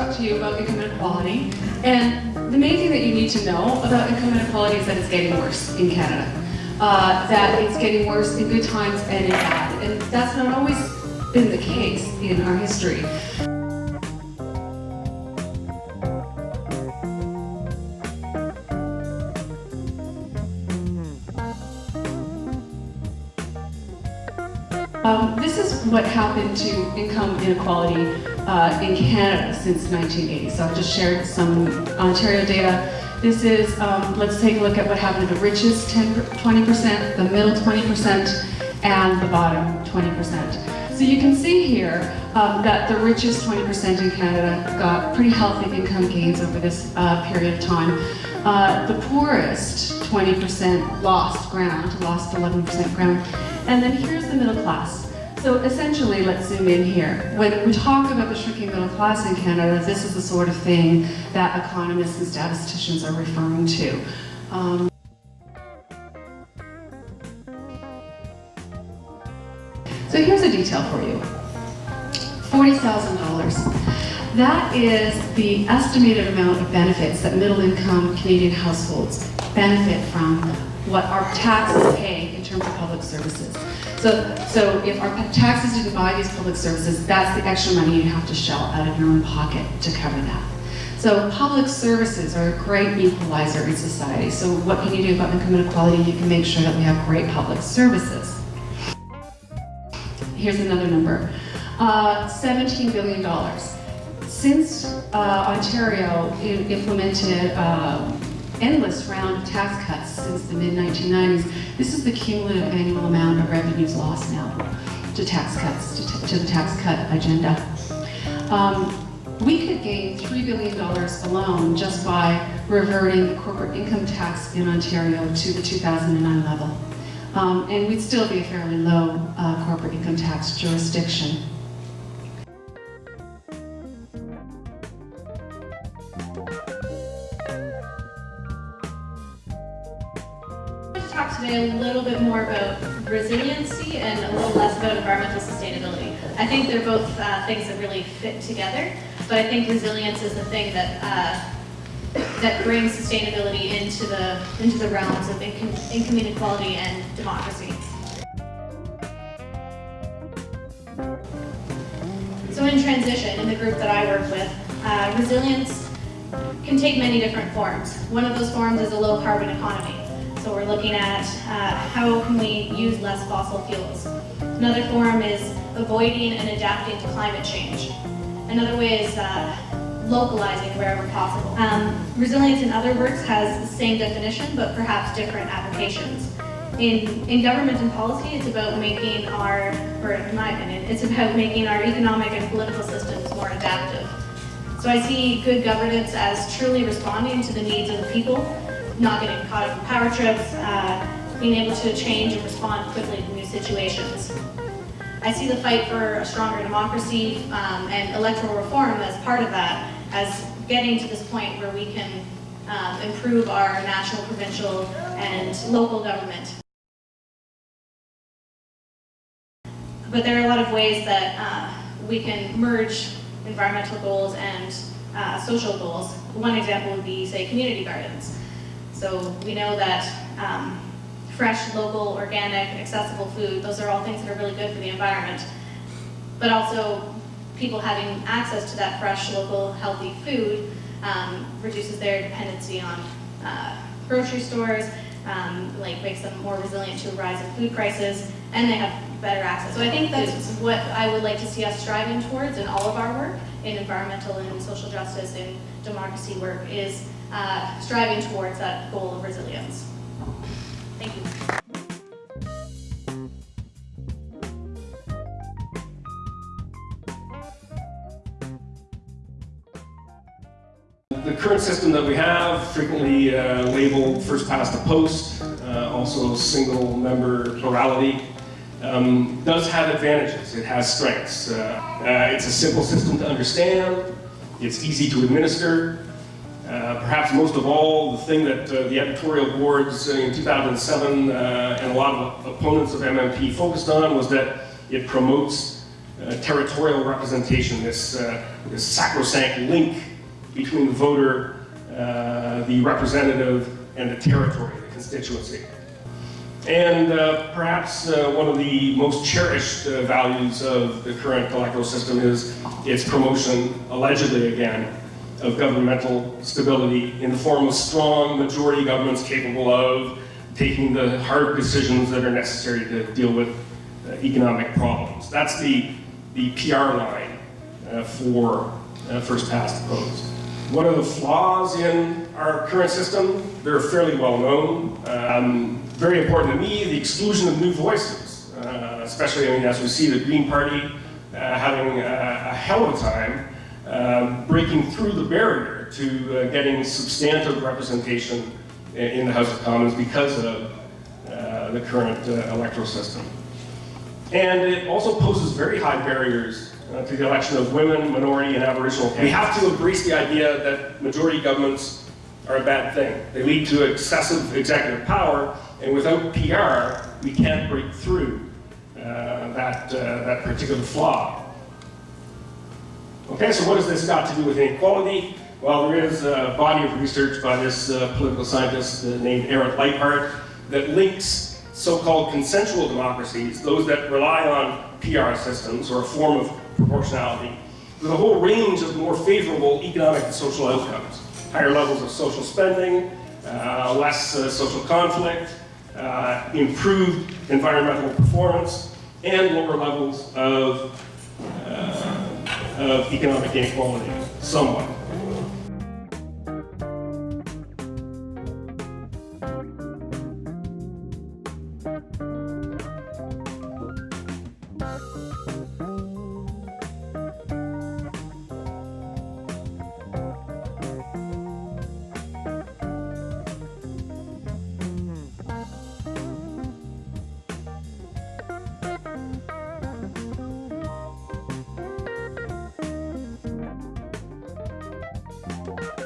talk to you about income inequality. And the main thing that you need to know about income inequality is that it's getting worse in Canada. Uh, that it's getting worse in good times and in bad. And that's not always been the case in our history. Um, this is what happened to income inequality uh, in Canada since 1980. So I've just shared some Ontario data. This is, um, let's take a look at what happened to the richest 10, 20%, the middle 20%, and the bottom 20%. So you can see here um, that the richest 20% in Canada got pretty healthy income gains over this uh, period of time. Uh, the poorest 20% lost ground, lost 11% ground. And then here's the middle class. So essentially, let's zoom in here. When we talk about the shrinking middle class in Canada, this is the sort of thing that economists and statisticians are referring to. Um, so here's a detail for you. $40,000. That is the estimated amount of benefits that middle income Canadian households benefit from what our taxes pay in terms of public services. So, so if our taxes didn't buy these public services, that's the extra money you have to shell out of your own pocket to cover that. So public services are a great equalizer in society. So what can you do about income inequality? You can make sure that we have great public services. Here's another number. Uh, $17 billion. Since uh, Ontario implemented uh, endless round of tax cuts since the mid-1990s. This is the cumulative annual amount of revenues lost now to tax cuts, to, to the tax cut agenda. Um, we could gain $3 billion alone just by reverting the corporate income tax in Ontario to the 2009 level. Um, and we'd still be a fairly low uh, corporate income tax jurisdiction. Today a little bit more about resiliency and a little less about environmental sustainability. I think they're both uh, things that really fit together, but I think resilience is the thing that uh, that brings sustainability into the into the realms of income, income inequality and democracy. So in transition, in the group that I work with, uh, resilience can take many different forms. One of those forms is a low carbon economy. So we're looking at uh, how can we use less fossil fuels. Another form is avoiding and adapting to climate change. Another way is uh, localizing wherever possible. Um, resilience, in other words, has the same definition, but perhaps different applications. In, in government and policy, it's about making our, or in my opinion, it's about making our economic and political systems more adaptive. So I see good governance as truly responding to the needs of the people not getting caught up in power trips, uh, being able to change and respond quickly to new situations. I see the fight for a stronger democracy um, and electoral reform as part of that, as getting to this point where we can um, improve our national, provincial, and local government. But there are a lot of ways that uh, we can merge environmental goals and uh, social goals. One example would be, say, community gardens. So we know that um, fresh, local, organic, accessible food, those are all things that are really good for the environment. But also, people having access to that fresh, local, healthy food um, reduces their dependency on uh, grocery stores, um, like makes them more resilient to a rise in food prices, and they have better access. So I think that's what I would like to see us striving towards in all of our work, in environmental and social justice and democracy work, is uh, striving towards that goal of resilience. Thank you. The current system that we have, frequently uh, labeled first past the post, uh, also single member plurality, um, does have advantages. It has strengths. Uh, uh it's a simple system to understand. It's easy to administer. Uh, perhaps most of all, the thing that uh, the editorial boards in 2007 uh, and a lot of opponents of MMP focused on was that it promotes uh, territorial representation, this, uh, this sacrosanct link between the voter, the representative, and the territory, the constituency. And perhaps one of the most cherished values of the current electoral system is its promotion, allegedly again, of governmental stability in the form of strong majority governments capable of taking the hard decisions that are necessary to deal with uh, economic problems. That's the, the PR line uh, for uh, first past the post. What are the flaws in our current system? They're fairly well known. Um, very important to me, the exclusion of new voices, uh, especially I mean, as we see the Green Party uh, having a, a, hell of a time um, breaking through the barrier to uh, getting substantive representation in the House of Commons because of uh, the current uh, electoral system. And it also poses very high barriers uh, to the election of women, minority, and Aboriginal. We have to embrace the idea that majority governments are a bad thing. They lead to excessive executive power, and without PR, we can't break through uh, that, uh, that particular flaw. Okay, so what has this got to do with inequality? Well, there is a body of research by this uh, political scientist uh, named Arend Lijphart that links so-called consensual democracies, those that rely on PR systems or a form of proportionality, with a whole range of more favorable economic and social outcomes. Higher levels of social spending, uh, less uh, social conflict, uh, improved environmental performance, and lower levels of, of economic inequality, somewhat. ん?